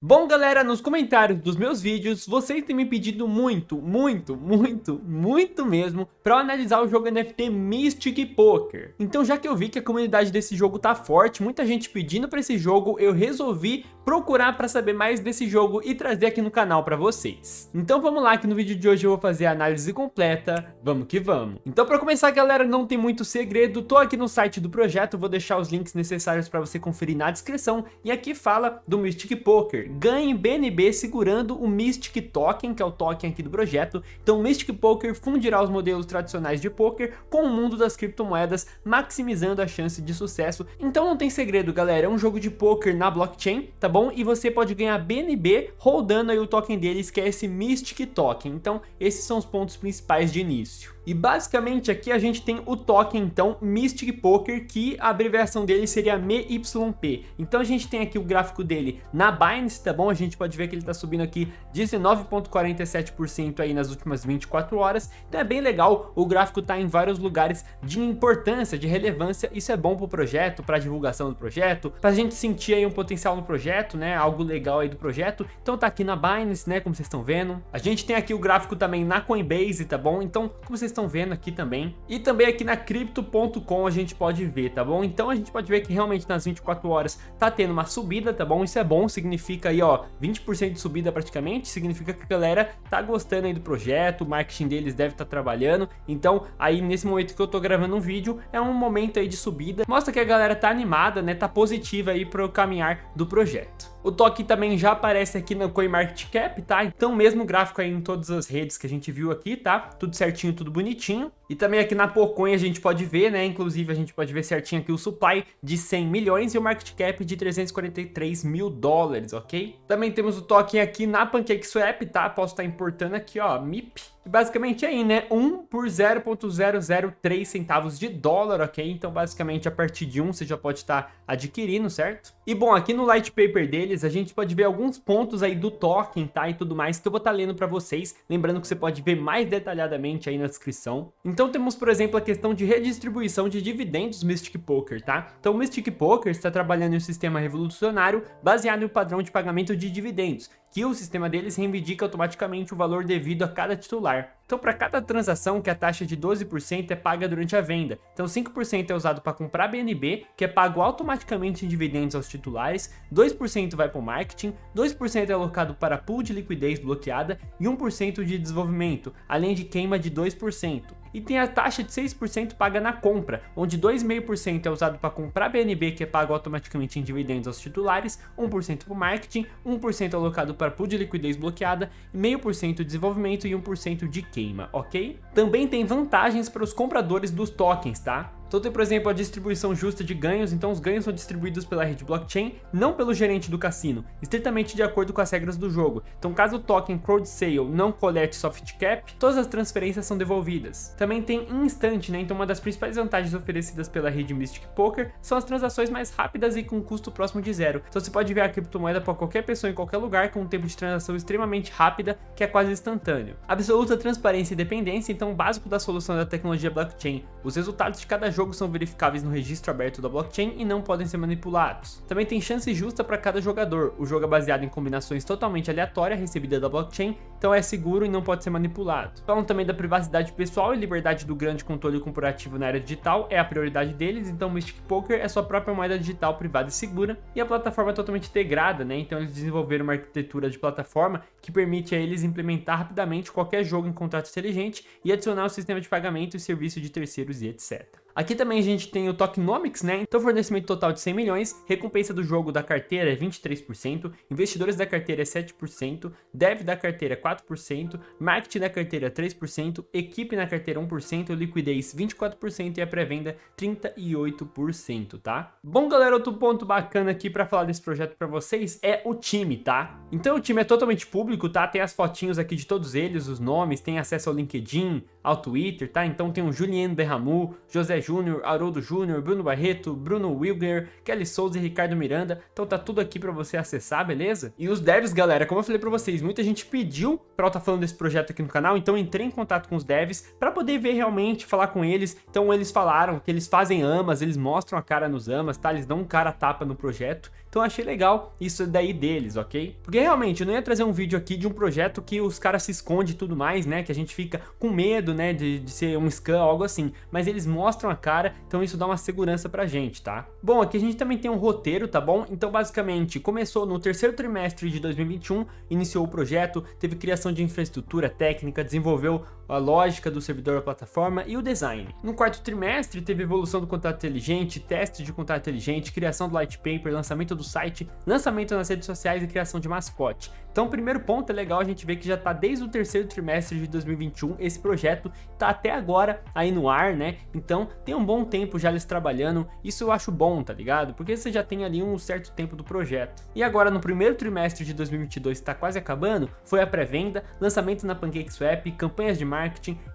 Bom galera, nos comentários dos meus vídeos, vocês têm me pedido muito, muito, muito, muito mesmo para eu analisar o jogo NFT Mystic Poker. Então já que eu vi que a comunidade desse jogo tá forte, muita gente pedindo para esse jogo, eu resolvi procurar para saber mais desse jogo e trazer aqui no canal para vocês. Então vamos lá que no vídeo de hoje eu vou fazer a análise completa, vamos que vamos. Então para começar galera, não tem muito segredo, tô aqui no site do projeto, vou deixar os links necessários para você conferir na descrição e aqui fala do Mystic Poker ganhe BNB segurando o Mystic Token, que é o token aqui do projeto. Então o Mystic Poker fundirá os modelos tradicionais de poker com o mundo das criptomoedas, maximizando a chance de sucesso. Então não tem segredo, galera, é um jogo de poker na blockchain, tá bom? E você pode ganhar BNB rodando aí o token deles, que é esse Mystic Token. Então esses são os pontos principais de início. E basicamente aqui a gente tem o token então Mystic Poker, que a abreviação dele seria MYP. Então a gente tem aqui o gráfico dele na Binance, tá bom? A gente pode ver que ele está subindo aqui 19.47% aí nas últimas 24 horas. Então é bem legal, o gráfico tá em vários lugares de importância, de relevância. Isso é bom para o projeto, para divulgação do projeto, para a gente sentir aí um potencial no projeto, né? Algo legal aí do projeto. Então tá aqui na Binance, né? Como vocês estão vendo. A gente tem aqui o gráfico também na Coinbase, tá bom? Então, como vocês estão vendo aqui também. E também aqui na Crypto.com a gente pode ver, tá bom? Então a gente pode ver que realmente nas 24 horas tá tendo uma subida, tá bom? Isso é bom, significa aí, ó, 20% de subida praticamente, significa que a galera tá gostando aí do projeto, o marketing deles deve estar tá trabalhando. Então aí nesse momento que eu tô gravando um vídeo, é um momento aí de subida. Mostra que a galera tá animada, né? Tá positiva aí pro caminhar do projeto. O toque também já aparece aqui no CoinMarketCap, tá? Então mesmo gráfico aí em todas as redes que a gente viu aqui, tá? Tudo certinho, tudo bonitinho. E também aqui na Pocoin a gente pode ver, né? Inclusive a gente pode ver certinho aqui o supply de 100 milhões e o market cap de 343 mil dólares, ok? Também temos o token aqui na PancakeSwap, tá? Posso estar importando aqui, ó, MIP basicamente aí, né, 1 por 0.003 centavos de dólar, ok? Então, basicamente, a partir de 1 você já pode estar adquirindo, certo? E, bom, aqui no light paper deles, a gente pode ver alguns pontos aí do token, tá? E tudo mais, que eu vou estar lendo para vocês. Lembrando que você pode ver mais detalhadamente aí na descrição. Então, temos, por exemplo, a questão de redistribuição de dividendos Mystic Poker, tá? Então, o Mystic Poker está trabalhando em um sistema revolucionário baseado no padrão de pagamento de dividendos, que o sistema deles reivindica automaticamente o valor devido a cada titular. Então, para cada transação que a taxa de 12% é paga durante a venda. Então, 5% é usado para comprar BNB, que é pago automaticamente em dividendos aos titulares, 2% vai para o marketing, 2% é alocado para pool de liquidez bloqueada e 1% de desenvolvimento, além de queima de 2%. E tem a taxa de 6% paga na compra, onde 2,5% é usado para comprar BNB, que é pago automaticamente em dividendos aos titulares, 1% para o marketing, 1% alocado para pool de liquidez bloqueada, 0,5% de desenvolvimento e 1% de queima, ok? Também tem vantagens para os compradores dos tokens, tá? Então tem, por exemplo, a distribuição justa de ganhos, então os ganhos são distribuídos pela rede blockchain, não pelo gerente do cassino, estritamente de acordo com as regras do jogo. Então caso o token Crowd Sale não colete soft cap, todas as transferências são devolvidas. Também tem instante, né? Então uma das principais vantagens oferecidas pela rede Mystic Poker são as transações mais rápidas e com custo próximo de zero. Então você pode ver a criptomoeda para qualquer pessoa em qualquer lugar com um tempo de transação extremamente rápida, que é quase instantâneo. Absoluta transparência e dependência, então o básico da solução da tecnologia blockchain. Os resultados de cada jogos são verificáveis no registro aberto da blockchain e não podem ser manipulados. Também tem chance justa para cada jogador, o jogo é baseado em combinações totalmente aleatórias recebidas da blockchain, então é seguro e não pode ser manipulado. Falam também da privacidade pessoal e liberdade do grande controle corporativo na era digital, é a prioridade deles, então o Mystic Poker é sua própria moeda digital privada e segura, e a plataforma é totalmente integrada, né? então eles desenvolveram uma arquitetura de plataforma que permite a eles implementar rapidamente qualquer jogo em contrato inteligente e adicionar o sistema de pagamento e serviço de terceiros e etc. Aqui também a gente tem o Tokenomics, né? Então fornecimento total de 100 milhões, recompensa do jogo da carteira é 23%, investidores da carteira é 7%, dev da carteira é 4%, marketing da carteira é 3%, equipe na carteira 1%, liquidez 24% e a pré-venda 38%, tá? Bom, galera, outro ponto bacana aqui para falar desse projeto para vocês é o time, tá? Então o time é totalmente público, tá? Tem as fotinhos aqui de todos eles, os nomes, tem acesso ao LinkedIn, ao Twitter, tá? Então tem o Juliano Berramu, José Júnior, Haroldo Júnior, Bruno Barreto, Bruno Wilger, Kelly Souza e Ricardo Miranda. Então tá tudo aqui pra você acessar, beleza? E os devs, galera, como eu falei pra vocês, muita gente pediu pra eu estar tá falando desse projeto aqui no canal, então entrei em contato com os devs pra poder ver realmente, falar com eles. Então eles falaram que eles fazem amas, eles mostram a cara nos amas, tá? Eles dão um cara tapa no projeto. Então achei legal isso daí deles, ok? Porque realmente eu não ia trazer um vídeo aqui de um projeto que os caras se escondem e tudo mais, né? Que a gente fica com medo, né? De, de ser um scam algo assim. Mas eles mostram a cara, então isso dá uma segurança pra gente, tá? Bom, aqui a gente também tem um roteiro, tá bom? Então basicamente começou no terceiro trimestre de 2021, iniciou o projeto, teve criação de infraestrutura técnica, desenvolveu a lógica do servidor da plataforma e o design. No quarto trimestre teve evolução do contrato inteligente, teste de contrato inteligente, criação do light paper, lançamento do site, lançamento nas redes sociais e criação de mascote. Então o primeiro ponto é legal a gente ver que já está desde o terceiro trimestre de 2021, esse projeto está até agora aí no ar, né? Então tem um bom tempo já eles trabalhando, isso eu acho bom, tá ligado? Porque você já tem ali um certo tempo do projeto. E agora no primeiro trimestre de 2022 está quase acabando, foi a pré-venda, lançamento na PancakeSwap, campanhas de marketing,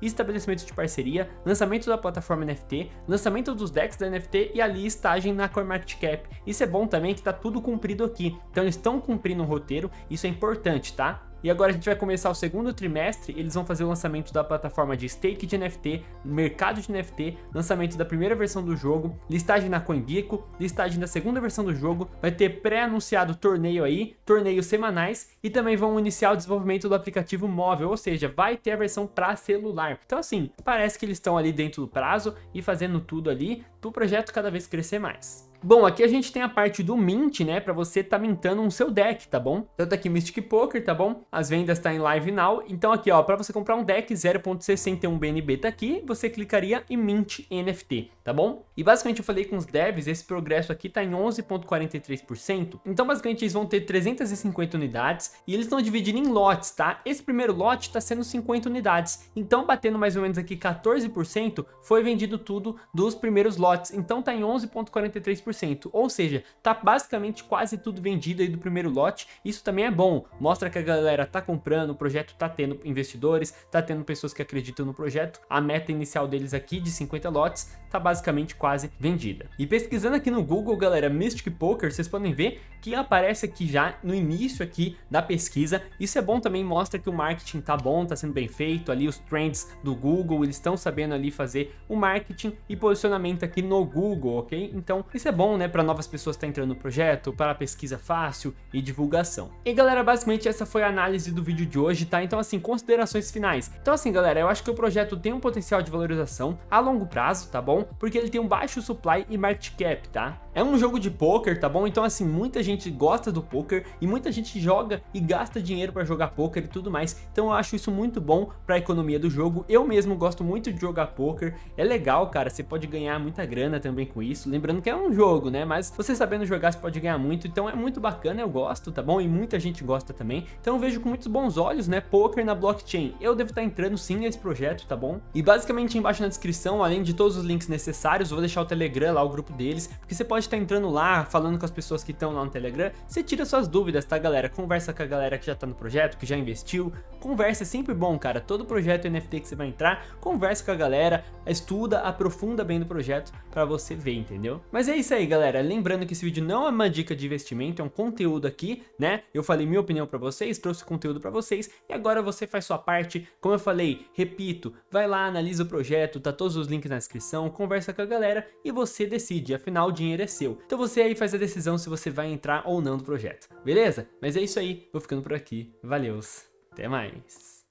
estabelecimento de parceria, lançamento da plataforma NFT, lançamento dos decks da NFT e ali listagem na CoinMarketCap. Isso é bom também que está tudo cumprido aqui, então eles estão cumprindo o roteiro, isso é importante, tá? E agora a gente vai começar o segundo trimestre, eles vão fazer o lançamento da plataforma de stake de NFT, mercado de NFT, lançamento da primeira versão do jogo, listagem na CoinGecko, listagem da segunda versão do jogo, vai ter pré-anunciado torneio aí, torneios semanais e também vão iniciar o desenvolvimento do aplicativo móvel, ou seja, vai ter a versão para celular. Então assim, parece que eles estão ali dentro do prazo e fazendo tudo ali para o projeto cada vez crescer mais. Bom, aqui a gente tem a parte do Mint, né, para você tá mintando um seu deck, tá bom? Tanto aqui Mystic Poker, tá bom? As vendas tá em Live Now, então aqui, ó, para você comprar um deck 0.61 BNB tá aqui, você clicaria em Mint NFT, tá bom? E basicamente eu falei com os devs, esse progresso aqui tá em 11.43%, então basicamente eles vão ter 350 unidades e eles estão dividindo em lotes, tá? Esse primeiro lote tá sendo 50 unidades, então batendo mais ou menos aqui 14%, foi vendido tudo dos primeiros lotes, então tá em 11.43%, 100%, ou seja, tá basicamente quase tudo vendido aí do primeiro lote, isso também é bom, mostra que a galera tá comprando, o projeto tá tendo investidores, tá tendo pessoas que acreditam no projeto, a meta inicial deles aqui de 50 lotes tá basicamente quase vendida. E pesquisando aqui no Google, galera, Mystic Poker, vocês podem ver que aparece aqui já no início aqui da pesquisa, isso é bom também, mostra que o marketing tá bom, tá sendo bem feito, ali os trends do Google, eles estão sabendo ali fazer o marketing e posicionamento aqui no Google, ok? Então isso é bom bom, né, para novas pessoas estar tá entrando no projeto, para pesquisa fácil e divulgação. E galera, basicamente essa foi a análise do vídeo de hoje, tá? Então assim, considerações finais. Então assim, galera, eu acho que o projeto tem um potencial de valorização a longo prazo, tá bom? Porque ele tem um baixo supply e market cap, tá? É um jogo de poker, tá bom? Então assim, muita gente gosta do poker e muita gente joga e gasta dinheiro para jogar poker e tudo mais. Então eu acho isso muito bom para a economia do jogo. Eu mesmo gosto muito de jogar poker. É legal, cara, você pode ganhar muita grana também com isso. Lembrando que é um jogo né? Mas você sabendo jogar, você pode ganhar muito, então é muito bacana, eu gosto, tá bom? E muita gente gosta também, então eu vejo com muitos bons olhos, né? Poker na blockchain. Eu devo estar entrando sim nesse projeto, tá bom? E basicamente embaixo na descrição, além de todos os links necessários, vou deixar o Telegram lá, o grupo deles, porque você pode estar entrando lá, falando com as pessoas que estão lá no Telegram, você tira suas dúvidas, tá galera? Conversa com a galera que já tá no projeto, que já investiu, conversa é sempre bom, cara. Todo projeto NFT que você vai entrar, conversa com a galera, estuda, aprofunda bem do projeto para você ver, entendeu? Mas é isso aí, galera, lembrando que esse vídeo não é uma dica de investimento, é um conteúdo aqui, né? Eu falei minha opinião para vocês, trouxe conteúdo para vocês e agora você faz sua parte. Como eu falei, repito, vai lá, analisa o projeto, tá todos os links na descrição, conversa com a galera e você decide, afinal o dinheiro é seu. Então você aí faz a decisão se você vai entrar ou não no projeto, beleza? Mas é isso aí, vou ficando por aqui, valeus, até mais.